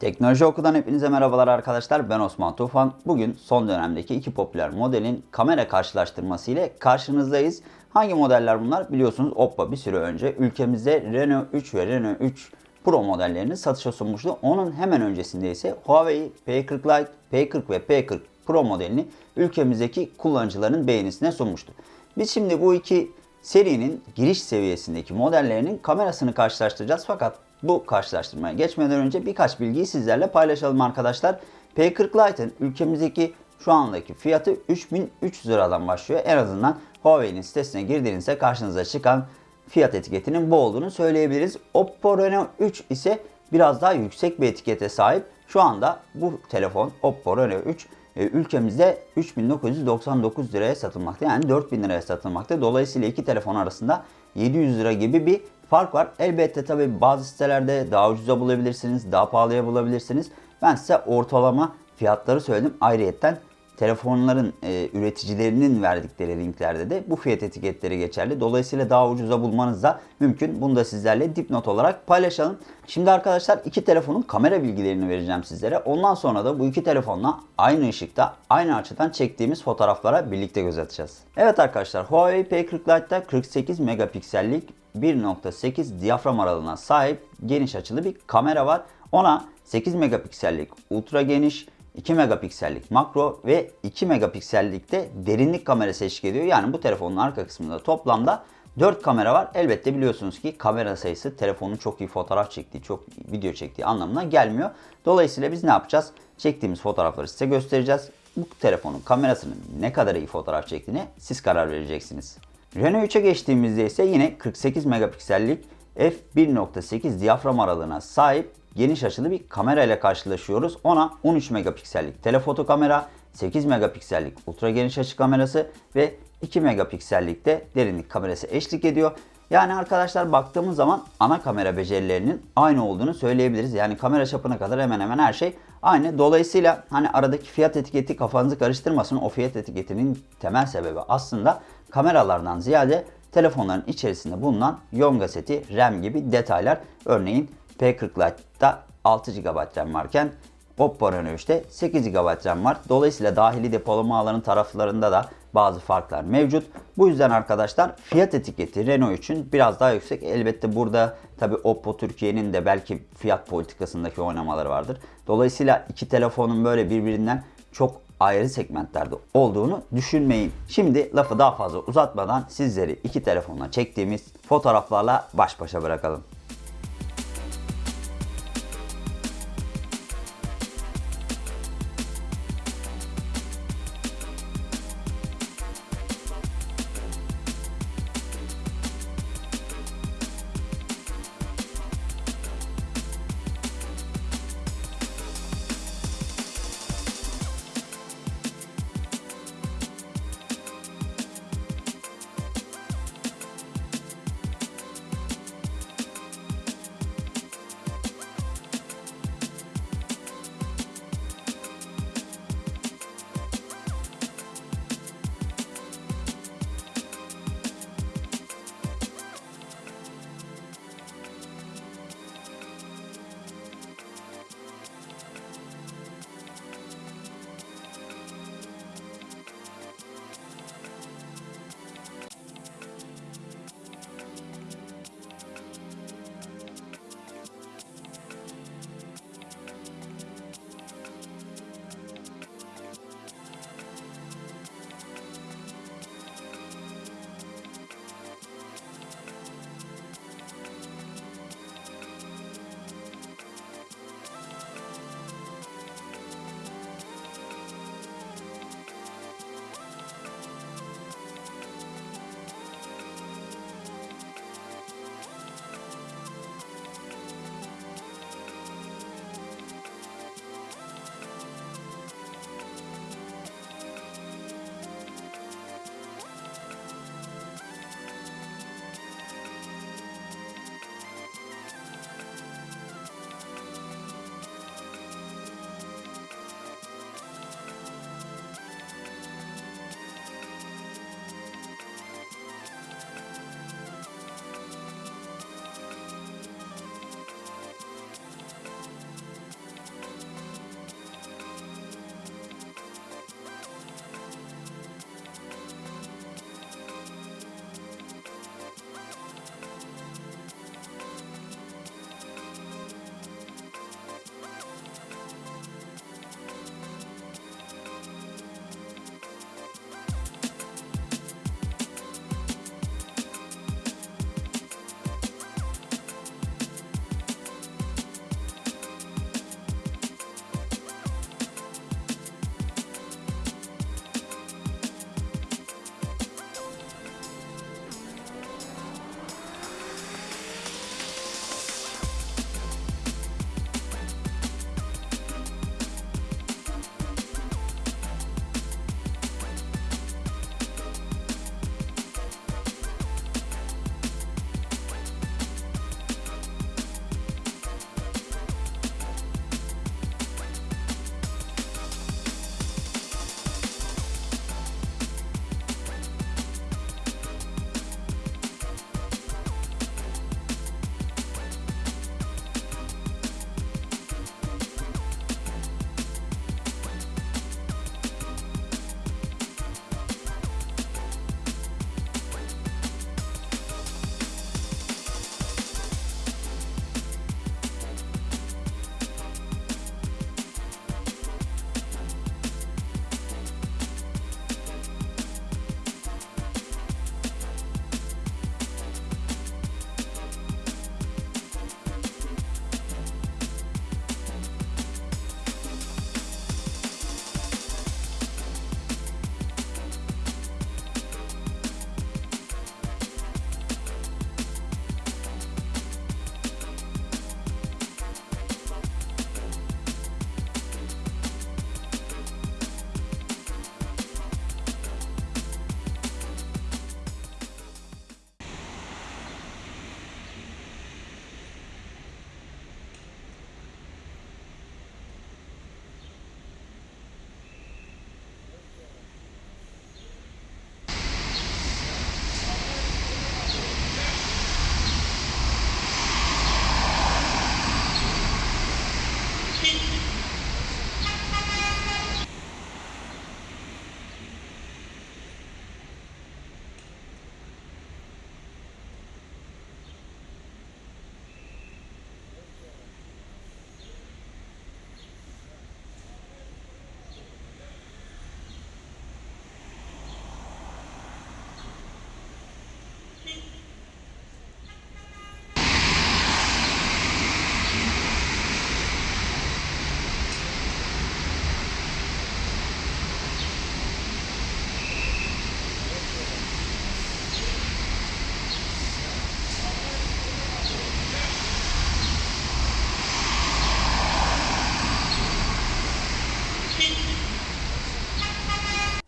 Teknoloji Oku'dan hepinize merhabalar arkadaşlar. Ben Osman Tufan. Bugün son dönemdeki iki popüler modelin kamera karşılaştırması ile karşınızdayız. Hangi modeller bunlar? Biliyorsunuz Oppo bir süre önce ülkemizde Reno 3 ve Reno 3 Pro modellerini satışa sunmuştu. Onun hemen öncesinde ise Huawei P40 Lite, P40 ve P40 Pro modelini ülkemizdeki kullanıcıların beğenisine sunmuştu. Biz şimdi bu iki serinin giriş seviyesindeki modellerinin kamerasını karşılaştıracağız. Fakat bu karşılaştırmaya geçmeden önce birkaç bilgiyi sizlerle paylaşalım arkadaşlar. P40 Lite'ın ülkemizdeki şu andaki fiyatı 3300 liradan başlıyor. En azından Huawei'nin sitesine girdiğinizde karşınıza çıkan fiyat etiketinin bu olduğunu söyleyebiliriz. Oppo Reno 3 ise biraz daha yüksek bir etikete sahip. Şu anda bu telefon Oppo Reno 3 e, ülkemizde 3999 liraya satılmakta. Yani 4000 liraya satılmakta. Dolayısıyla iki telefon arasında 700 lira gibi bir fark var. Elbette tabi bazı sitelerde daha ucuza bulabilirsiniz, daha pahalıya bulabilirsiniz. Ben size ortalama fiyatları söyledim. Ayrıyetten telefonların e, üreticilerinin verdikleri linklerde de bu fiyat etiketleri geçerli. Dolayısıyla daha ucuza bulmanız da mümkün. Bunu da sizlerle dipnot olarak paylaşalım. Şimdi arkadaşlar iki telefonun kamera bilgilerini vereceğim sizlere. Ondan sonra da bu iki telefonla aynı ışıkta, aynı açıdan çektiğimiz fotoğraflara birlikte göz atacağız. Evet arkadaşlar Huawei P40 Lite'da 48 megapiksellik 1.8 diyafram aralığına sahip geniş açılı bir kamera var. Ona 8 megapiksellik ultra geniş 2 megapiksellik makro ve 2 megapiksellikte derinlik kamerası eşlik ediyor. Yani bu telefonun arka kısmında toplamda 4 kamera var. Elbette biliyorsunuz ki kamera sayısı telefonun çok iyi fotoğraf çektiği, çok video çektiği anlamına gelmiyor. Dolayısıyla biz ne yapacağız? Çektiğimiz fotoğrafları size göstereceğiz. Bu telefonun kamerasının ne kadar iyi fotoğraf çektiğine siz karar vereceksiniz. Reno 3'e geçtiğimizde ise yine 48 megapiksellik f1.8 diyafram aralığına sahip geniş açılı bir kamera ile karşılaşıyoruz. Ona 13 megapiksellik telefoto kamera, 8 megapiksellik ultra geniş açı kamerası ve 2 megapiksellik de derinlik kamerası eşlik ediyor. Yani arkadaşlar baktığımız zaman ana kamera becerilerinin aynı olduğunu söyleyebiliriz. Yani kamera çapına kadar hemen hemen her şey aynı. Dolayısıyla hani aradaki fiyat etiketi kafanızı karıştırmasın. O fiyat etiketinin temel sebebi aslında kameralardan ziyade telefonların içerisinde bulunan Yonga seti, RAM gibi detaylar. Örneğin P40 Lite'da 6 GB RAM varken Oppo Reno 3'te 8 GB RAM var. Dolayısıyla dahili depolama alanı taraflarında da bazı farklar mevcut. Bu yüzden arkadaşlar fiyat etiketi Renault için biraz daha yüksek. Elbette burada tabi Oppo Türkiye'nin de belki fiyat politikasındaki oynamaları vardır. Dolayısıyla iki telefonun böyle birbirinden çok ayrı segmentlerde olduğunu düşünmeyin. Şimdi lafı daha fazla uzatmadan sizleri iki telefonla çektiğimiz fotoğraflarla baş başa bırakalım.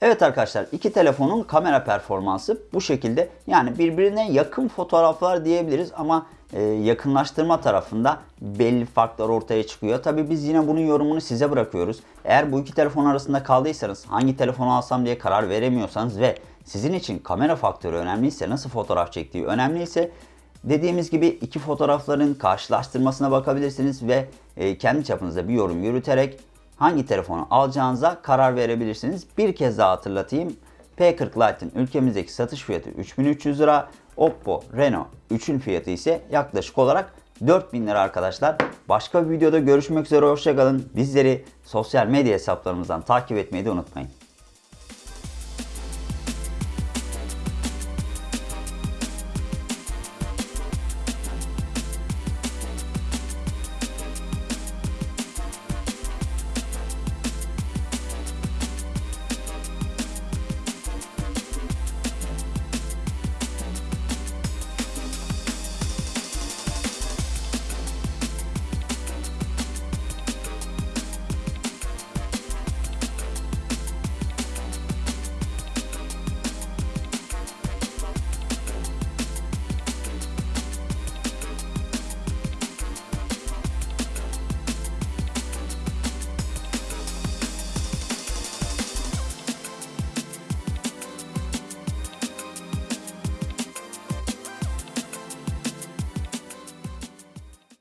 Evet arkadaşlar iki telefonun kamera performansı bu şekilde. Yani birbirine yakın fotoğraflar diyebiliriz ama e, yakınlaştırma tarafında belli farklar ortaya çıkıyor. Tabi biz yine bunun yorumunu size bırakıyoruz. Eğer bu iki telefon arasında kaldıysanız hangi telefonu alsam diye karar veremiyorsanız ve sizin için kamera faktörü önemliyse nasıl fotoğraf çektiği önemliyse Dediğimiz gibi iki fotoğrafların karşılaştırmasına bakabilirsiniz ve e, kendi çapınızda bir yorum yürüterek hangi telefonu alacağınıza karar verebilirsiniz. Bir kez daha hatırlatayım. P40 Lite'ın ülkemizdeki satış fiyatı 3300 lira. Oppo Reno 3'ün fiyatı ise yaklaşık olarak 4000 lira arkadaşlar. Başka bir videoda görüşmek üzere hoşçakalın. Bizleri sosyal medya hesaplarımızdan takip etmeyi de unutmayın.